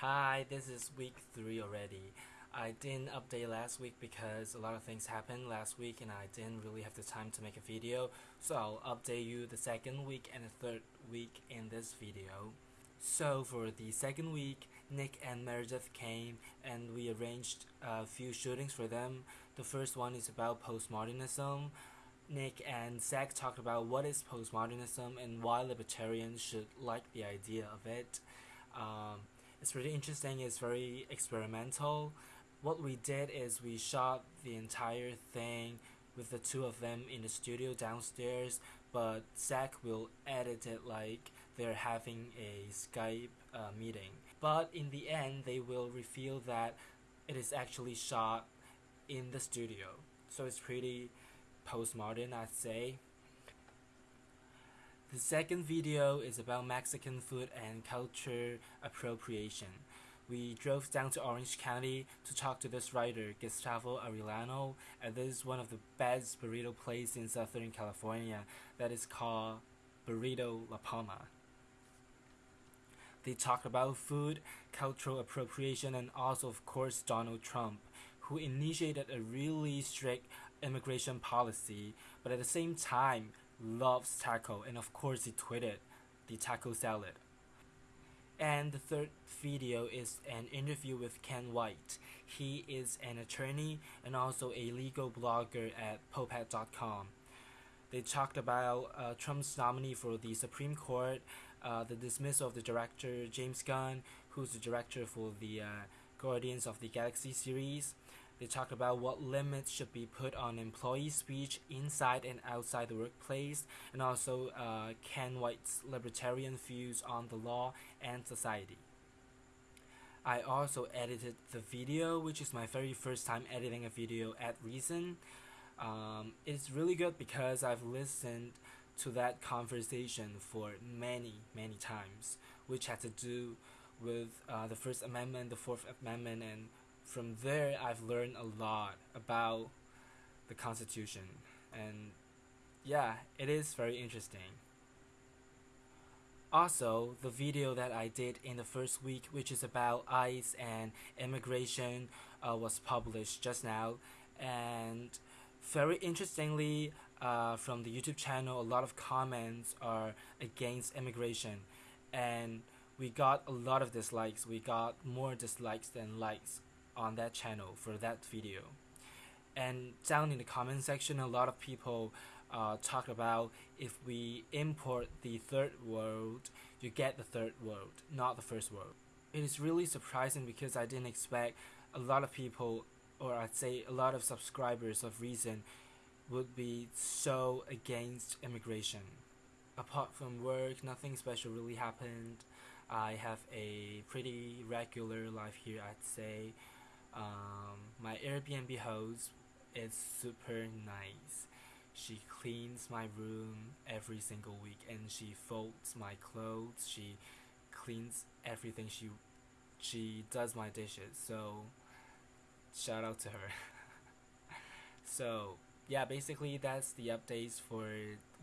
Hi, this is week 3 already. I didn't update last week because a lot of things happened last week and I didn't really have the time to make a video. So I'll update you the second week and the third week in this video. So for the second week, Nick and Meredith came and we arranged a few shootings for them. The first one is about postmodernism. Nick and Zach talked about what is postmodernism and why libertarians should like the idea of it. Um, it's really interesting, it's very experimental. What we did is we shot the entire thing with the two of them in the studio downstairs, but Zach will edit it like they're having a Skype uh, meeting. But in the end, they will reveal that it is actually shot in the studio. So it's pretty postmodern, I'd say. The second video is about Mexican food and culture appropriation. We drove down to Orange County to talk to this writer, Gustavo Arellano, and this is one of the best burrito places in Southern California that is called Burrito La Palma. They talk about food, cultural appropriation, and also, of course, Donald Trump, who initiated a really strict immigration policy, but at the same time loves taco, and of course he tweeted the taco salad. And the third video is an interview with Ken White. He is an attorney and also a legal blogger at Popehat.com. They talked about uh, Trump's nominee for the Supreme Court, uh, the dismissal of the director James Gunn, who's the director for the uh, Guardians of the Galaxy series, they talk about what limits should be put on employee speech inside and outside the workplace, and also uh, Ken White's libertarian views on the law and society. I also edited the video, which is my very first time editing a video at Reason. Um, it's really good because I've listened to that conversation for many, many times, which had to do with uh, the First Amendment, the Fourth Amendment, and from there I've learned a lot about the Constitution and yeah, it is very interesting. Also, the video that I did in the first week, which is about ICE and immigration, uh, was published just now. And very interestingly, uh, from the YouTube channel, a lot of comments are against immigration. And we got a lot of dislikes. We got more dislikes than likes on that channel for that video. And down in the comment section, a lot of people uh, talk about if we import the third world, you get the third world, not the first world. It is really surprising because I didn't expect a lot of people, or I'd say a lot of subscribers of Reason, would be so against immigration. Apart from work, nothing special really happened. I have a pretty regular life here, I'd say. Um, my Airbnb host is super nice. She cleans my room every single week and she folds my clothes. She cleans everything. She she does my dishes. So shout out to her. so yeah, basically that's the updates for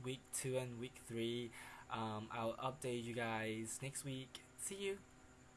week two and week three. Um, I'll update you guys next week. See you.